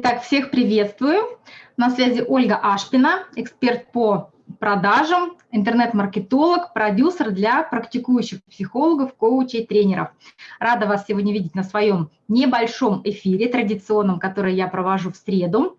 Итак, всех приветствую. На связи Ольга Ашпина, эксперт по продажам, интернет-маркетолог, продюсер для практикующих психологов, коучей, тренеров. Рада вас сегодня видеть на своем небольшом эфире, традиционном, который я провожу в среду.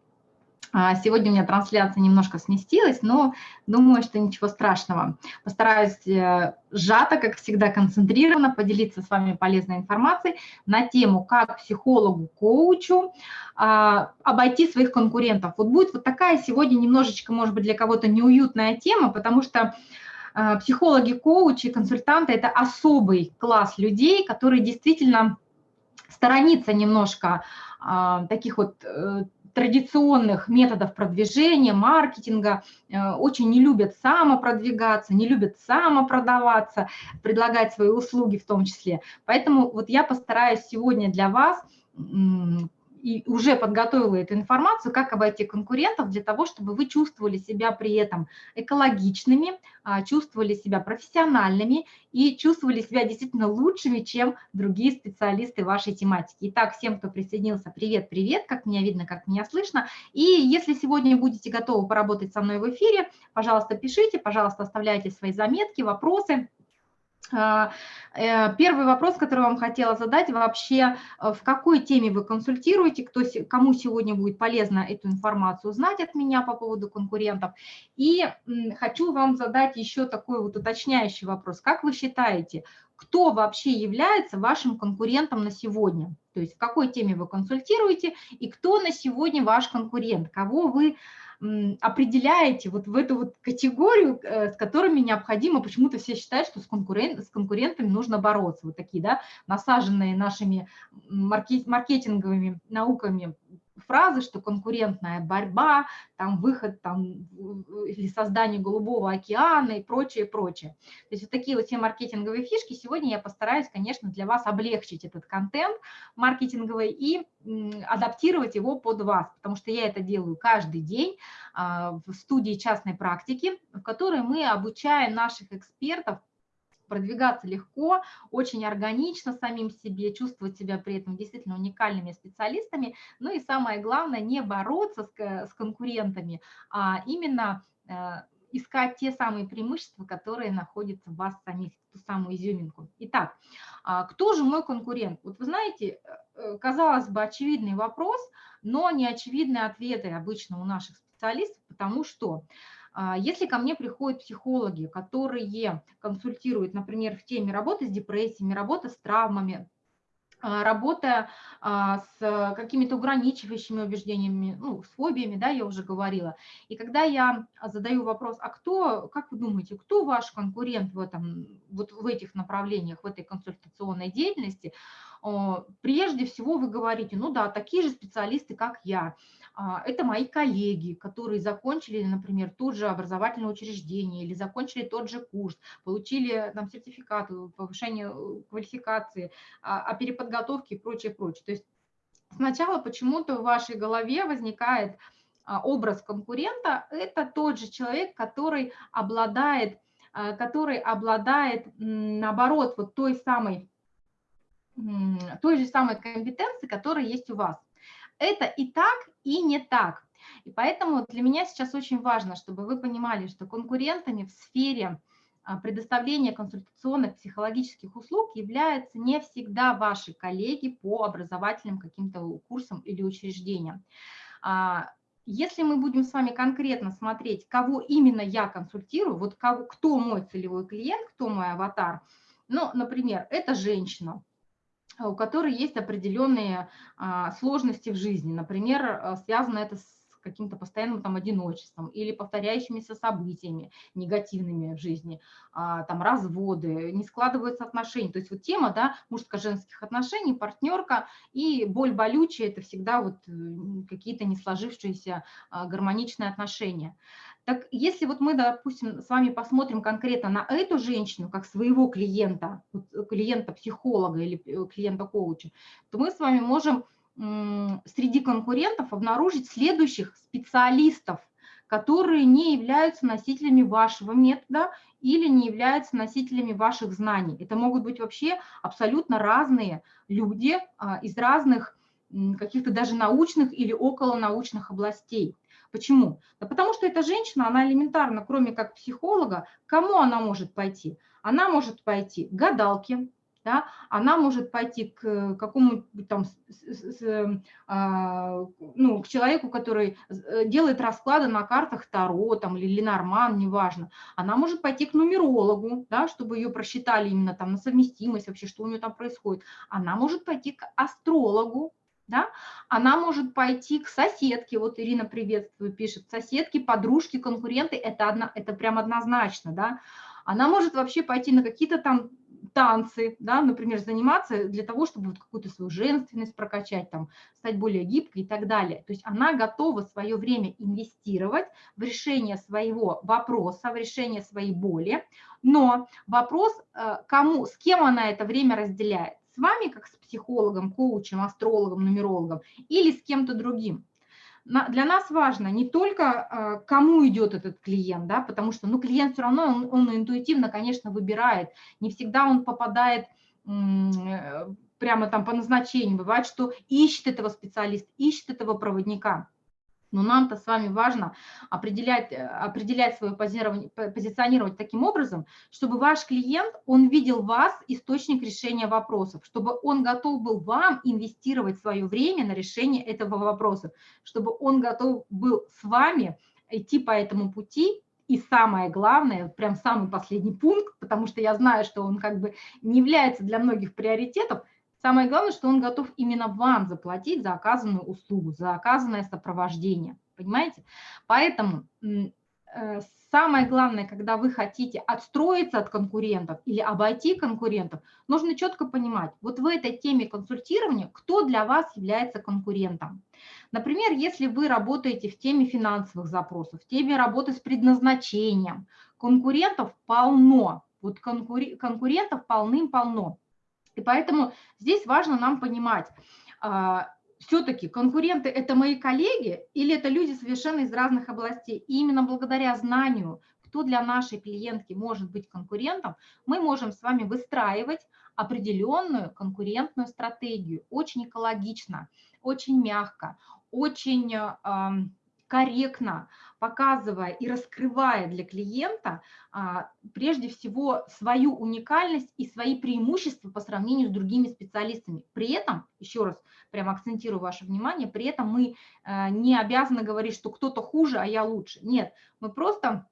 А, сегодня у меня трансляция немножко сместилась, но думаю, что ничего страшного. Постараюсь э, сжато, как всегда, концентрированно поделиться с вами полезной информацией на тему, как психологу, коучу а, обойти своих конкурентов. Вот будет вот такая сегодня немножечко, может быть, для кого-то неуютная тема, потому что а, психологи, коучи, консультанты – это особый класс людей, которые действительно сторонится немножко таких вот э, традиционных методов продвижения, маркетинга, э, очень не любят самопродвигаться, не любят самопродаваться, предлагать свои услуги в том числе. Поэтому вот я постараюсь сегодня для вас и уже подготовила эту информацию, как обойти конкурентов для того, чтобы вы чувствовали себя при этом экологичными, а, чувствовали себя профессиональными и чувствовали себя действительно лучшими, чем другие специалисты вашей тематики. Итак, всем, кто присоединился, привет-привет, как меня видно, как меня слышно. И если сегодня будете готовы поработать со мной в эфире, пожалуйста, пишите, пожалуйста, оставляйте свои заметки, вопросы. А, э, первый вопрос, который вам хотела задать, вообще э, в какой теме вы консультируете, кто, кому сегодня будет полезно эту информацию узнать от меня по поводу конкурентов. И хочу вам задать еще такой вот уточняющий вопрос. Как вы считаете, кто вообще является вашим конкурентом на сегодня? То есть в какой теме вы консультируете и кто на сегодня ваш конкурент, кого вы определяете вот в эту вот категорию, э, с которыми необходимо, почему-то все считают, что с, конкурент, с конкурентами нужно бороться. Вот такие, да, насаженные нашими маркетинговыми науками фразы, что конкурентная борьба, там выход там, или создание голубого океана и прочее, прочее. То есть вот такие вот все маркетинговые фишки. Сегодня я постараюсь, конечно, для вас облегчить этот контент маркетинговый и адаптировать его под вас, потому что я это делаю каждый день а, в студии частной практики, в которой мы обучаем наших экспертов продвигаться легко, очень органично самим себе, чувствовать себя при этом действительно уникальными специалистами. Ну и самое главное, не бороться с, с конкурентами, а именно э, искать те самые преимущества, которые находятся в вас самих, ту самую изюминку. Итак, а кто же мой конкурент? Вот вы знаете, э, казалось бы, очевидный вопрос, но не очевидные ответы обычно у наших специалистов, потому что если ко мне приходят психологи, которые консультируют, например, в теме работы с депрессиями, работы с травмами, а, работа а, с какими-то ограничивающими убеждениями, ну, с фобиями, да, я уже говорила. И когда я задаю вопрос, а кто, как вы думаете, кто ваш конкурент в, этом, вот в этих направлениях, в этой консультационной деятельности, прежде всего вы говорите, ну да, такие же специалисты, как я. А, это мои коллеги, которые закончили, например, тот же образовательное учреждение или закончили тот же курс, получили там сертификат, повышение э, квалификации, о а, переподготовке и прочее, прочее. То есть сначала почему-то в вашей голове возникает а, образ конкурента, это тот же человек, который обладает, который обладает, наоборот, вот той самой, той же самой компетенции, которая есть у вас это и так, и не так. И поэтому для меня сейчас очень важно, чтобы вы понимали, что конкурентами в сфере а, предоставления консультационных психологических услуг являются не всегда ваши коллеги по образовательным каким-то курсам или учреждениям. А, если мы будем с вами конкретно смотреть, кого именно я консультирую, вот кого, кто мой целевой клиент, кто мой аватар, ну, например, это женщина, у которой есть определенные а, сложности в жизни. Например, а, связано это с каким-то постоянным там одиночеством или повторяющимися событиями негативными в жизни, а, там разводы, не складываются отношения. То есть вот тема, да, мужско-женских отношений, партнерка и боль болючая – это всегда вот какие-то не сложившиеся гармоничные отношения. Так если вот мы, допустим, с вами посмотрим конкретно на эту женщину, как своего клиента, клиента-психолога или э, клиента-коуча, то мы с вами можем среди конкурентов обнаружить следующих специалистов, которые не являются носителями вашего метода или не являются носителями ваших знаний. Это могут быть вообще абсолютно разные люди а, из разных каких-то даже научных или околонаучных областей. Почему? Да потому что эта женщина, она элементарно, кроме как психолога, кому она может пойти? Она может пойти к гадалке, да, она может пойти к какому-нибудь там, с, с, а, ну, к человеку, который э, делает расклады на картах Таро там, или Ленорман, неважно. Она может пойти к нумерологу, да, чтобы ее просчитали именно там на совместимость, вообще, что у нее там происходит. Она может пойти к астрологу, да, она может пойти к соседке, вот Ирина приветствую, пишет, соседки, подружки, конкуренты, это, одно, это прям однозначно, да, она может вообще пойти на какие-то там танцы, да, например, заниматься для того, чтобы вот какую-то свою женственность прокачать, там, стать более гибкой и так далее. То есть она готова свое время инвестировать в решение своего вопроса, в решение своей боли, но вопрос, э, кому, с кем она это время разделяет, с вами, как с психологом, коучем, астрологом, нумерологом, или с кем-то другим для нас важно не только, а, кому идет этот клиент, да, потому что ну, клиент все равно, он, он интуитивно, конечно, выбирает. Не всегда он попадает э, прямо там по назначению. Бывает, что ищет этого специалиста, ищет этого проводника. Но нам-то с вами важно определять, э, определять свое позиционировать таким образом, чтобы ваш клиент, он видел вас источник решения вопросов, чтобы он готов был вам инвестировать свое время на решение этого вопроса, чтобы он готов был с вами идти по этому пути. И самое главное, прям самый последний пункт, потому что я знаю, что он как бы не является для многих приоритетом, Самое главное, что он готов именно вам заплатить за оказанную услугу, за оказанное сопровождение. Понимаете? Поэтому э, самое главное, когда вы хотите отстроиться от конкурентов или обойти конкурентов, нужно четко понимать, вот в этой теме консультирования, кто для вас является конкурентом. Например, если вы работаете в теме финансовых запросов, в теме работы с предназначением, конкурентов полно, вот конкурентов полным-полно. И поэтому здесь важно нам понимать, а, все-таки конкуренты – это мои коллеги или это люди совершенно из разных областей. И именно благодаря знанию, кто для нашей клиентки может быть конкурентом, мы можем с вами выстраивать определенную конкурентную стратегию. Очень экологично, очень мягко, очень корректно, показывая и раскрывая для клиента а, прежде всего свою уникальность и свои преимущества по сравнению с другими специалистами. При этом, еще раз прям акцентирую ваше внимание, при этом мы а, не обязаны говорить, что кто-то хуже, а я лучше. Нет, мы просто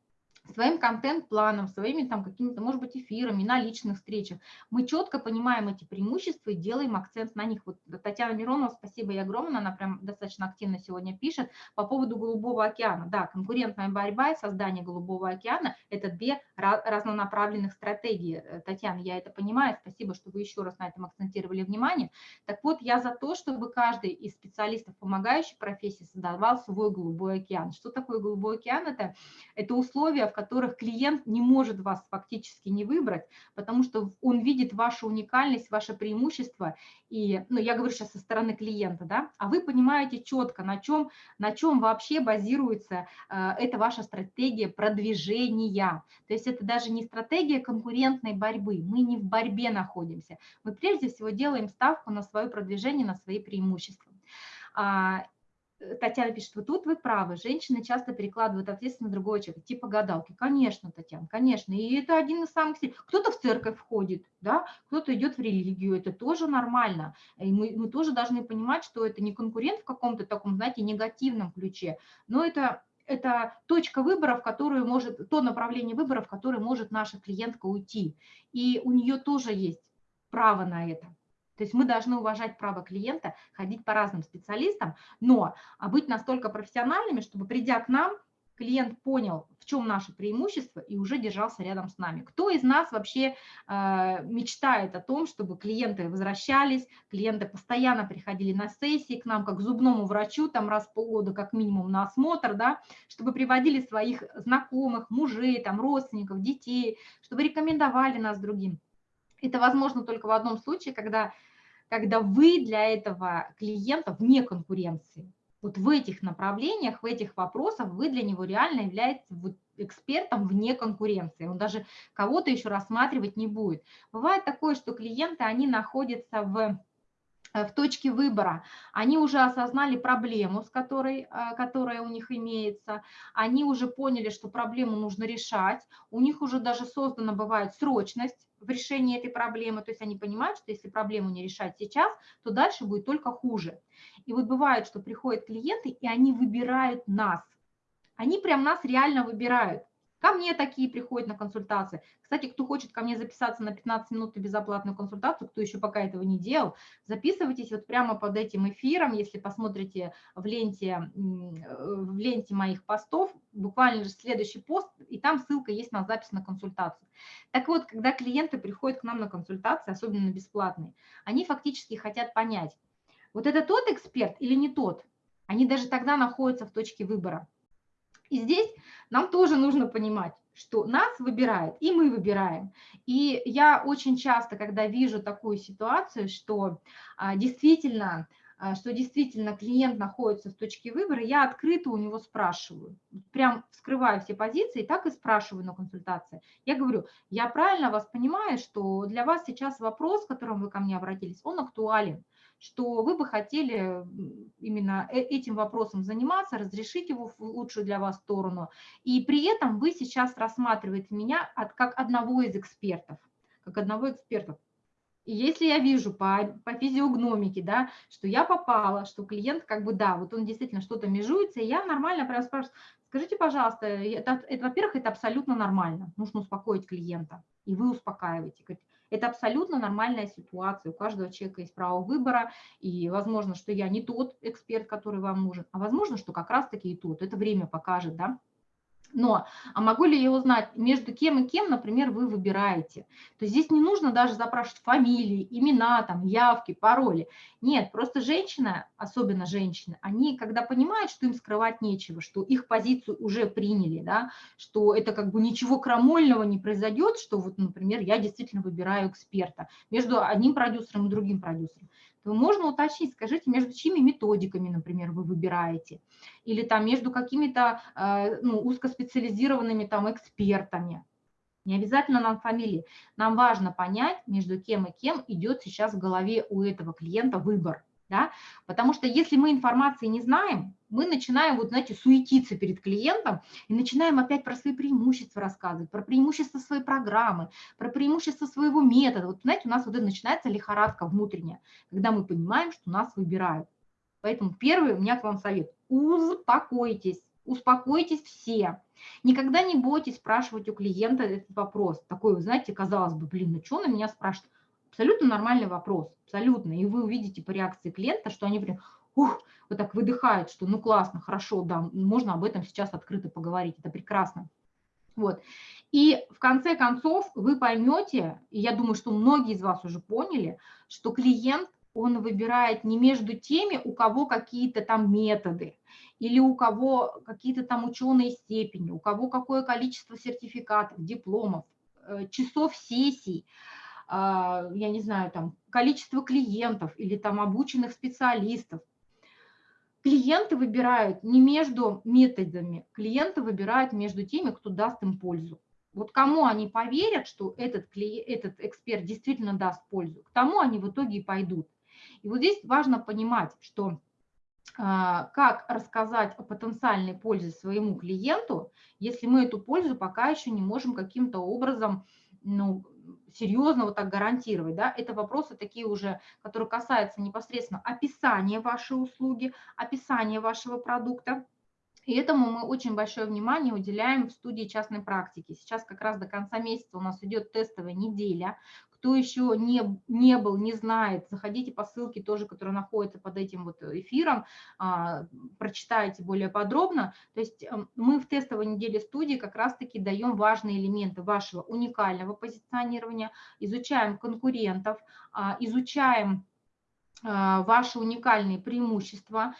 своим контент-планом, своими там какими-то, может быть, эфирами, на личных встречах. Мы четко понимаем эти преимущества и делаем акцент на них. Вот Татьяна Миронова, спасибо ей огромное, она прям достаточно активно сегодня пишет по поводу Голубого океана. Да, конкурентная борьба и создание Голубого океана – это две разнонаправленных стратегии. Э, Татьяна, я это понимаю, спасибо, что вы еще раз на этом акцентировали внимание. Так вот, я за то, чтобы каждый из специалистов помогающей профессии создавал свой Голубой океан. Что такое Голубой океан? Это, это условия, в которых клиент не может вас фактически не выбрать, потому что он видит вашу уникальность, ваше преимущество. И, ну, я говорю сейчас со стороны клиента, да, а вы понимаете четко, на чем, на чем вообще базируется э, эта ваша стратегия продвижения. То есть это даже не стратегия конкурентной борьбы, мы не в борьбе находимся. Мы прежде всего делаем ставку на свое продвижение, на свои преимущества. Э, Татьяна пишет, вот тут вы правы, женщины часто перекладывают ответственность на другого человека, типа гадалки. Конечно, Татьяна, конечно, и это один из самых сильных. Кто-то в церковь входит, да, кто-то идет в религию, это тоже нормально. И мы, мы тоже должны понимать, что это не конкурент в каком-то таком, знаете, негативном ключе, но это это точка выбора, в которую может, то направление выбора, в которое может наша клиентка уйти. И у нее тоже есть право на это. То есть мы должны уважать право клиента, ходить по разным специалистам, но а, быть настолько профессиональными, чтобы придя к нам, клиент понял, в чем наше преимущество и уже держался рядом с нами. Кто из нас вообще э, мечтает о том, чтобы клиенты возвращались, клиенты постоянно приходили на сессии к нам, как к зубному врачу, там раз в полгода как минимум на осмотр, да, чтобы приводили своих знакомых, мужей, там, родственников, детей, чтобы рекомендовали нас другим. Это возможно только в одном случае, когда когда вы для этого клиента вне конкуренции. Вот в этих направлениях, в этих вопросах вы для него реально являетесь экспертом вне конкуренции. Он даже кого-то еще рассматривать не будет. Бывает такое, что клиенты, они находятся в в точке выбора, они уже осознали проблему, с которой, э, которая у них имеется, они уже поняли, что проблему нужно решать, у них уже даже создана бывает срочность в решении этой проблемы, то есть они понимают, что если проблему не решать сейчас, то дальше будет только хуже. И вот бывает, что приходят клиенты, и они выбирают нас, они прям нас реально выбирают. Ко мне такие приходят на консультации. Кстати, кто хочет ко мне записаться на 15 минут на безоплатную консультацию, кто еще пока этого не делал, записывайтесь вот прямо под этим эфиром, если посмотрите в ленте, в ленте моих постов, буквально же следующий пост, и там ссылка есть на запись на консультацию. Так вот, когда клиенты приходят к нам на консультации, особенно бесплатные, они фактически хотят понять, вот это тот эксперт или не тот, они даже тогда находятся в точке выбора. И здесь нам тоже нужно понимать, что нас выбирает, и мы выбираем. И я очень часто, когда вижу такую ситуацию, что а, действительно, а, что действительно клиент находится в точке выбора, я открыто у него спрашиваю, прям вскрываю все позиции, так и спрашиваю на консультации. Я говорю, я правильно вас понимаю, что для вас сейчас вопрос, с которым вы ко мне обратились, он актуален что вы бы хотели именно э, этим вопросом заниматься, разрешить его в лучшую для вас сторону. И при этом вы сейчас рассматриваете меня как одного из экспертов, как одного эксперта. И если я вижу по, по физиогномике, да, что я попала, что клиент как бы, да, вот он действительно что-то межуется, и я нормально прям спрашиваю, скажите, пожалуйста, это, это во-первых, это абсолютно нормально, нужно успокоить клиента, и вы успокаиваете. Говорите, это абсолютно нормальная ситуация. У каждого человека есть право выбора, и возможно, что я не тот эксперт, который вам нужен, а возможно, что как раз-таки и тот. Это время покажет, да. Но, а могу ли я узнать, между кем и кем, например, вы выбираете? То есть здесь не нужно даже запрашивать фамилии, имена, там, явки, пароли. Нет, просто женщина, особенно женщины, они, когда понимают, что им скрывать нечего, что их позицию уже приняли, да, что это как бы ничего крамольного не произойдет, что вот, например, я действительно выбираю эксперта между одним продюсером и другим продюсером то можно уточнить, скажите, между чьими методиками, например, вы выбираете, или там между какими-то э, ну, узкоспециализированными там экспертами. Не обязательно нам фамилии. Нам важно понять, между кем и кем идет сейчас в голове у этого клиента выбор. Да? Потому что если мы информации не знаем, мы начинаем, вот знаете, суетиться перед клиентом и начинаем опять про свои преимущества рассказывать, про преимущества своей программы, про преимущества своего метода. Вот знаете, у нас вот это начинается лихорадка внутренняя, когда мы понимаем, что нас выбирают. Поэтому первый у меня к вам совет – успокойтесь, успокойтесь все. Никогда не бойтесь спрашивать у клиента этот вопрос. Такой, знаете, казалось бы, блин, ну что на меня спрашивают? Абсолютно нормальный вопрос, абсолютно. И вы увидите по реакции клиента, что они прям, ух, вот так выдыхают, что ну классно, хорошо, да, можно об этом сейчас открыто поговорить, это прекрасно. Вот. И в конце концов вы поймете, и я думаю, что многие из вас уже поняли, что клиент, он выбирает не между теми, у кого какие-то там методы, или у кого какие-то там ученые степени, у кого какое количество сертификатов, дипломов, э, часов сессий, я не знаю, там, количество клиентов или там обученных специалистов. Клиенты выбирают не между методами, клиенты выбирают между теми, кто даст им пользу. Вот кому они поверят, что этот, этот эксперт действительно даст пользу, к тому они в итоге и пойдут. И вот здесь важно понимать, что а, как рассказать о потенциальной пользе своему клиенту, если мы эту пользу пока еще не можем каким-то образом ну, серьезно вот так гарантировать, да, это вопросы такие уже, которые касаются непосредственно описания вашей услуги, описания вашего продукта, и этому мы очень большое внимание уделяем в студии частной практики. Сейчас как раз до конца месяца у нас идет тестовая неделя. Кто еще не, не был, не знает, заходите по ссылке тоже, которая находится под этим вот эфиром, а, прочитайте более подробно. То есть эм, мы в тестовой неделе студии как раз-таки даем важные элементы вашего уникального позиционирования, изучаем конкурентов, а, изучаем а, ваши уникальные преимущества,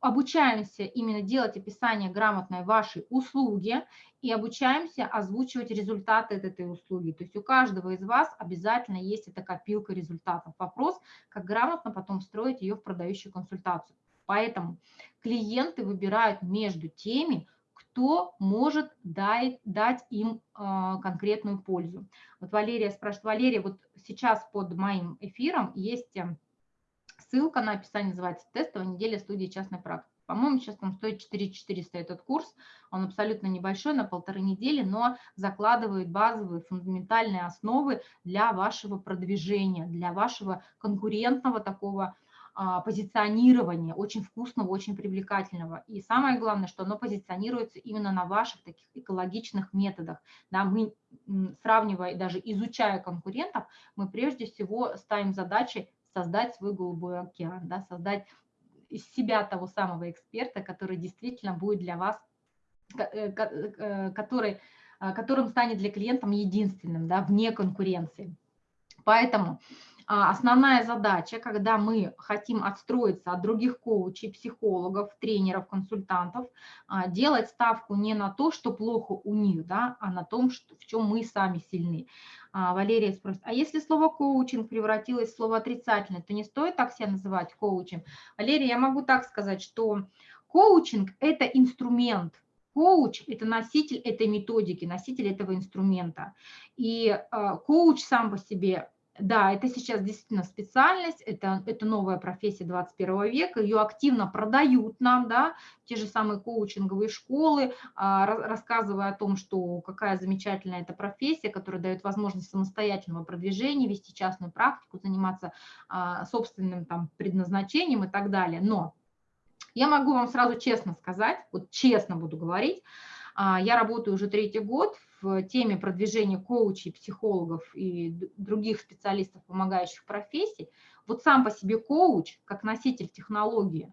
обучаемся именно делать описание грамотной вашей услуги и обучаемся озвучивать результаты этой услуги. То есть у каждого из вас обязательно есть эта копилка результатов. Вопрос, как грамотно потом строить ее в продающую консультацию. Поэтому клиенты выбирают между теми, кто может дать, дать им э, конкретную пользу. Вот Валерия спрашивает, Валерия, вот сейчас под моим эфиром есть ссылка на описание называется «Тестовая неделя студии частной практики». По-моему, сейчас там стоит 4400 этот курс, он абсолютно небольшой, на полторы недели, но закладывает базовые фундаментальные основы для вашего продвижения, для вашего конкурентного такого а, позиционирования, очень вкусного, очень привлекательного. И самое главное, что оно позиционируется именно на ваших таких экологичных методах. Да, мы, сравнивая, даже изучая конкурентов, мы прежде всего ставим задачей создать свой голубой океан, да, создать из себя того самого эксперта, который действительно будет для вас, э, э, который, э, которым станет для клиентов единственным, да, вне конкуренции. Поэтому а, основная задача, когда мы хотим отстроиться от других коучей, психологов, тренеров, консультантов, а, делать ставку не на то, что плохо у них, да, а на том, что, в чем мы сами сильны. А, Валерия спросит, а если слово коучинг превратилось в слово отрицательное, то не стоит так себя называть коучем? Валерия, я могу так сказать, что коучинг – это инструмент, Коуч – это носитель этой методики, носитель этого инструмента. И э, коуч сам по себе да, это сейчас действительно специальность, это, это новая профессия 21 века, ее активно продают нам, да, те же самые коучинговые школы, а, рассказывая о том, что какая замечательная эта профессия, которая дает возможность самостоятельного продвижения, вести частную практику, заниматься а, собственным там предназначением и так далее. Но я могу вам сразу честно сказать, вот честно буду говорить, я работаю уже третий год в теме продвижения коучей, психологов и других специалистов, помогающих профессий, вот сам по себе коуч, как носитель технологии,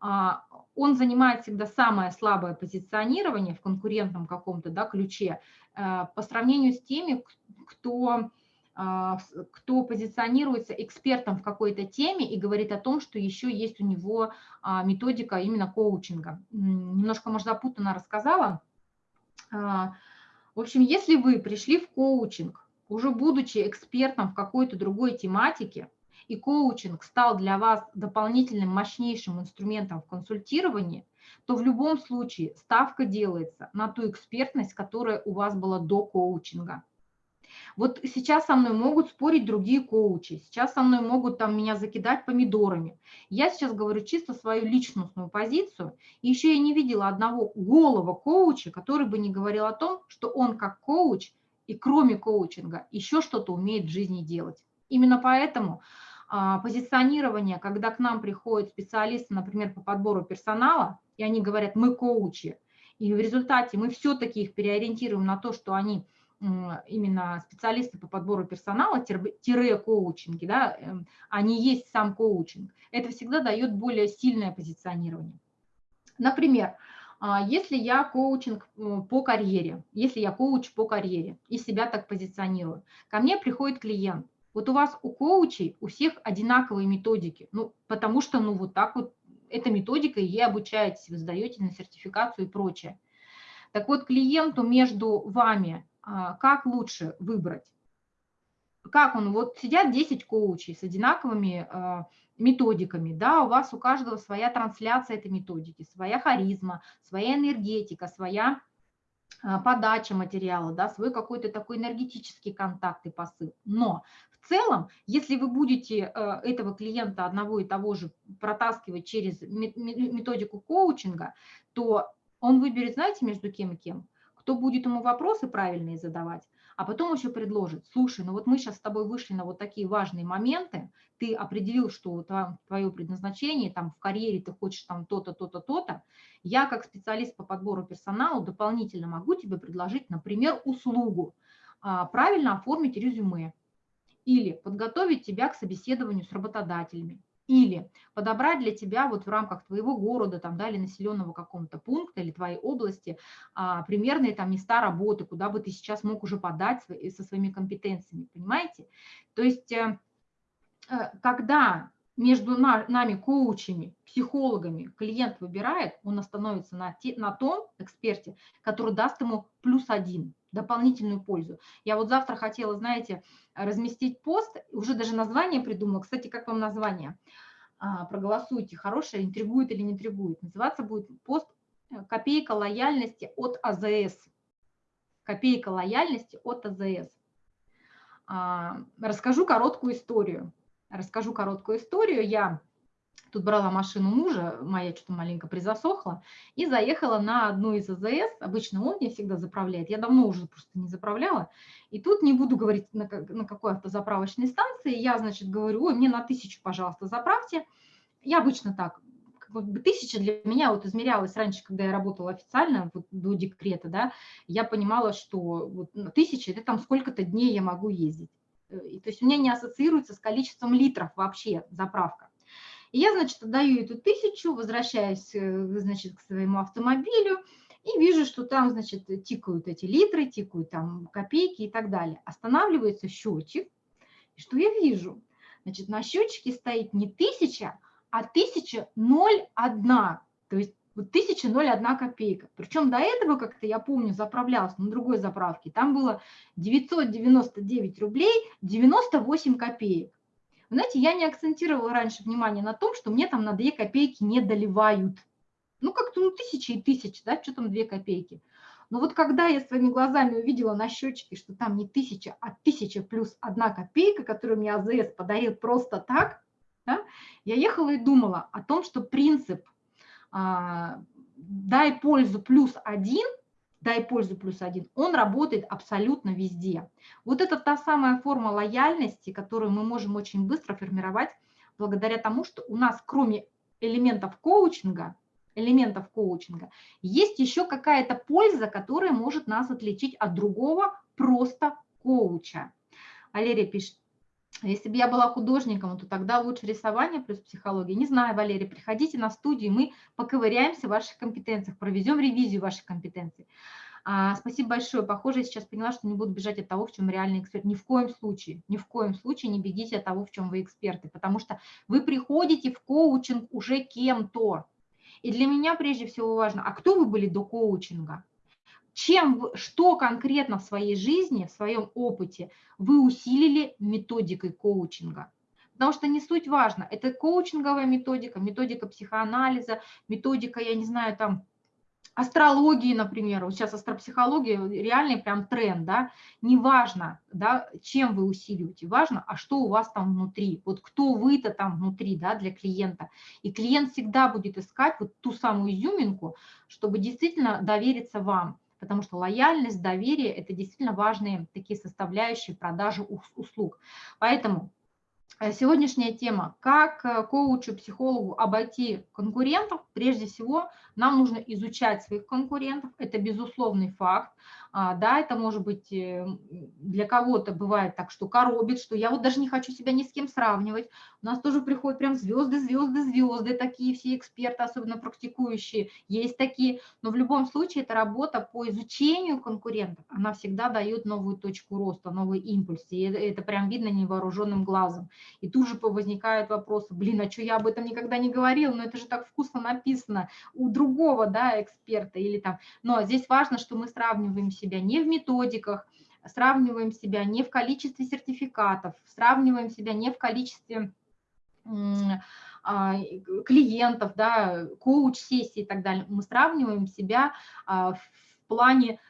а, он занимает всегда самое слабое позиционирование в конкурентном каком-то да, ключе э, по сравнению с теми, кто, а, кто позиционируется экспертом в какой-то теме и говорит о том, что еще есть у него а, методика именно коучинга. Немножко, может, запутанно рассказала, в общем, если вы пришли в коучинг, уже будучи экспертом в какой-то другой тематике, и коучинг стал для вас дополнительным мощнейшим инструментом в консультировании, то в любом случае ставка делается на ту экспертность, которая у вас была до коучинга. Вот сейчас со мной могут спорить другие коучи, сейчас со мной могут там меня закидать помидорами. Я сейчас говорю чисто свою личностную позицию. И еще я не видела одного голого коуча, который бы не говорил о том, что он как коуч и кроме коучинга еще что-то умеет в жизни делать. Именно поэтому а, позиционирование, когда к нам приходят специалисты, например, по подбору персонала, и они говорят, мы коучи, и в результате мы все-таки их переориентируем на то, что они именно специалисты по подбору персонала, тире коучинги, да, эм, они есть сам коучинг, это всегда дает более сильное позиционирование. Например, а, если я коучинг по карьере, если я коуч по карьере и себя так позиционирую, ко мне приходит клиент, вот у вас у коучей у всех одинаковые методики, ну, потому что, ну, вот так вот, эта методика, ей обучаетесь, вы сдаете на сертификацию и прочее. Так вот, клиенту между вами как лучше выбрать? Как он, вот сидят 10 коучей с одинаковыми а, методиками, да, у вас у каждого своя трансляция этой методики, своя харизма, своя энергетика, своя а, подача материала, да, свой какой-то такой энергетический контакт и посыл. Но в целом, если вы будете этого клиента одного и того же протаскивать через методику коучинга, то он выберет, знаете, между кем и кем? Кто будет ему вопросы правильные задавать, а потом еще предложит, слушай, ну вот мы сейчас с тобой вышли на вот такие важные моменты, ты определил, что твое предназначение, там в карьере ты хочешь там то-то, то-то, то-то, я как специалист по подбору персонала дополнительно могу тебе предложить, например, услугу, а, правильно оформить резюме или подготовить тебя к собеседованию с работодателями или подобрать для тебя вот в рамках твоего города там, да, или населенного какого-то пункта или твоей области а, примерные там места работы, куда бы ты сейчас мог уже подать свои, со своими компетенциями, понимаете? То есть э, э когда между нами, коучами, психологами клиент выбирает, он остановится на, на том эксперте, который даст ему плюс один, дополнительную пользу. Я вот завтра хотела, знаете, разместить пост, уже даже название придумала. Кстати, как вам название? А, проголосуйте, хорошее, интригует или не интригует. Называться будет пост «Копейка лояльности от АЗС». Копейка лояльности от АЗС. А, расскажу короткую историю расскажу короткую историю. Я Тут брала машину мужа, моя что-то маленько призасохла, и заехала на одну из АЗС. Обычно он мне всегда заправляет. Я давно уже просто не заправляла. И тут не буду говорить, на, на какой автозаправочной станции. Я, значит, говорю, ой, мне на тысячу, пожалуйста, заправьте. Я обычно так, как бы тысяча для меня вот измерялась раньше, когда я работала официально, вот до декрета, да, я понимала, что вот тысяча – это там сколько-то дней я могу ездить. Э, и, то есть у меня не ассоциируется с количеством литров вообще заправка. И я, значит, отдаю эту тысячу, возвращаюсь, э, значит, к своему автомобилю и вижу, что там, значит, тикают эти литры, тикают там копейки и так далее. Останавливается счетчик, и что я вижу? Значит, на счетчике стоит не тысяча, а тысяча ноль одна, то есть вот тысяча ноль одна копейка. Причем до этого, как-то я помню, заправлялась на другой заправке, там было 999 рублей 98 копеек. Знаете, я не акцентировала раньше внимание на том, что мне там на 2 копейки не доливают. Ну, как-то ну, тысячи и тысячи, да, что там 2 копейки. Но вот когда я своими глазами увидела на счетчике, что там не тысяча, а тысяча плюс одна копейка, которую мне АЗС подарил просто так, да, я ехала и думала о том, что принцип а, «дай пользу плюс один» дай пользу плюс один, он работает абсолютно везде. Вот это та самая форма лояльности, которую мы можем очень быстро формировать благодаря тому, что у нас кроме элементов коучинга, элементов коучинга, есть еще какая-то польза, которая может нас отличить от другого просто коуча. Валерия пишет, если бы я была художником, то тогда лучше рисование плюс психология. Не знаю, Валерия, приходите на студию, мы поковыряемся в ваших компетенциях, проведем ревизию ваших компетенций. А, спасибо большое. Похоже, я сейчас поняла, что не буду бежать от того, в чем реальный эксперт. Ни в коем случае, ни в коем случае не бегите от того, в чем вы эксперты, потому что вы приходите в коучинг уже кем-то. И для меня прежде всего важно, а кто вы были до коучинга? Чем, что конкретно в своей жизни, в своем опыте вы усилили методикой коучинга. Потому что не суть важно, это коучинговая методика, методика психоанализа, методика, я не знаю, там, астрологии, например, вот сейчас астропсихология реальный прям тренд, да, неважно, да, чем вы усиливаете, важно, а что у вас там внутри, вот кто вы-то там внутри, да, для клиента. И клиент всегда будет искать вот ту самую изюминку, чтобы действительно довериться вам потому что лояльность, доверие – это действительно важные такие составляющие продажи услуг. Поэтому сегодняшняя тема. Как э, коучу, психологу обойти конкурентов? Прежде всего, нам нужно изучать своих конкурентов. Это безусловный факт. А, да, это может быть э, для кого-то бывает так, что коробит, что я вот даже не хочу себя ни с кем сравнивать. У нас тоже приходят прям звезды, звезды, звезды, такие все эксперты, особенно практикующие, есть такие. Но в любом случае это работа по изучению конкурентов. Она всегда дает новую точку роста, новый импульс. И это прям видно невооруженным глазом. И тут же возникают вопросы, блин, а что я об этом никогда не говорил, но это же так вкусно написано у другого да, эксперта или там. Но здесь важно, что мы сравниваем себя не в методиках, сравниваем себя не в количестве сертификатов, сравниваем себя не в количестве а, клиентов, да, коуч-сессий и так далее. Мы сравниваем себя а, в плане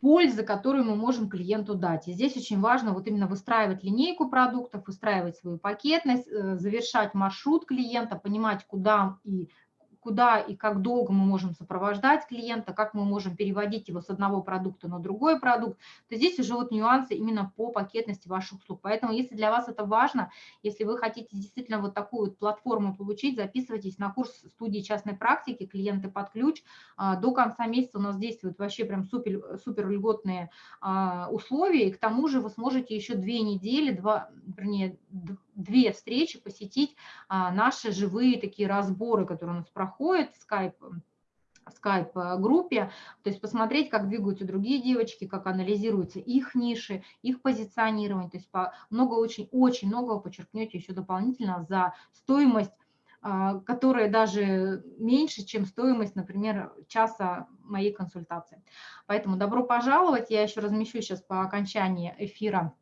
пользы, которую мы можем клиенту дать. И здесь очень важно вот именно выстраивать линейку продуктов, выстраивать свою пакетность, э, завершать маршрут клиента, понимать, куда и куда и как долго мы можем сопровождать клиента, как мы можем переводить его с одного продукта на другой продукт, то здесь уже вот нюансы именно по пакетности ваших услуг. Поэтому если для вас это важно, если вы хотите действительно вот такую вот платформу получить, записывайтесь на курс студии частной практики «Клиенты под ключ». А, до конца месяца у нас действуют вообще прям супер, супер льготные а, условия, и к тому же вы сможете еще две недели, два, вернее, две встречи посетить а, наши живые такие разборы, которые у нас проходят в скайп скайп-группе, то есть посмотреть, как двигаются другие девочки, как анализируются их ниши, их позиционирование, то есть много, очень, очень много подчеркнете еще дополнительно за стоимость, а, которая даже меньше, чем стоимость, например, часа моей консультации. Поэтому добро пожаловать, я еще размещу сейчас по окончании эфира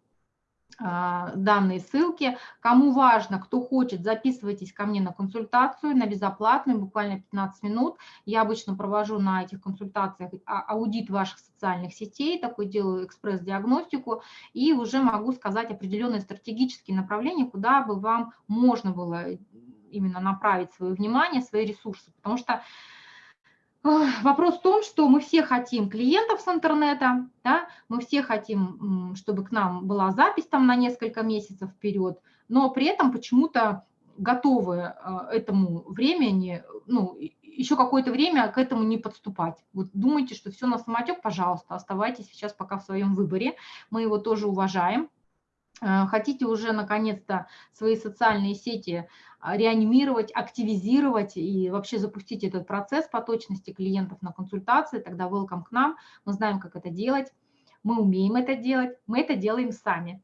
а, данные ссылки. Кому важно, кто хочет, записывайтесь ко мне на консультацию, на безоплатную, буквально 15 минут. Я обычно провожу на этих консультациях а, аудит ваших социальных сетей, такой делаю экспресс-диагностику, и уже могу сказать определенные стратегические направления, куда бы вам можно было именно направить свое внимание, свои ресурсы. Потому что Вопрос в том, что мы все хотим клиентов с интернета, да, мы все хотим, чтобы к нам была запись там на несколько месяцев вперед, но при этом почему-то готовы э, этому времени, ну, еще какое-то время к этому не подступать. Вот думаете, что все на самотек, пожалуйста, оставайтесь сейчас пока в своем выборе, мы его тоже уважаем. Э, хотите уже наконец-то свои социальные сети а, реанимировать, активизировать и вообще запустить этот процесс по точности клиентов на консультации, тогда welcome к нам, мы знаем, как это делать, мы умеем это делать, мы это делаем сами.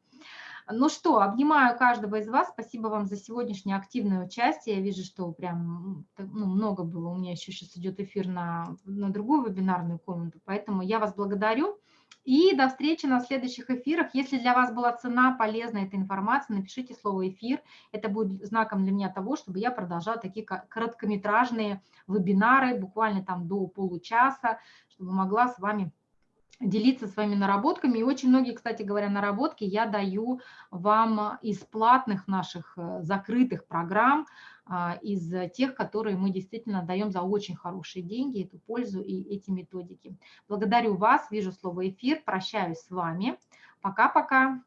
Ну что, обнимаю каждого из вас. Спасибо вам за сегодняшнее активное участие. Я вижу, что прям ну, много было. У меня еще сейчас идет эфир на, на другую вебинарную комнату, поэтому я вас благодарю. И до встречи на следующих эфирах. Если для вас была цена, полезна эта информация, напишите слово «эфир». Это будет знаком для меня того, чтобы я продолжала такие короткометражные вебинары, буквально там до получаса, чтобы могла с вами делиться своими наработками. И очень многие, кстати говоря, наработки я даю вам из платных наших э, закрытых программ, а, из тех, которые мы действительно даем за очень хорошие деньги, эту пользу и эти методики. Благодарю вас, вижу слово эфир, прощаюсь с вами. Пока-пока.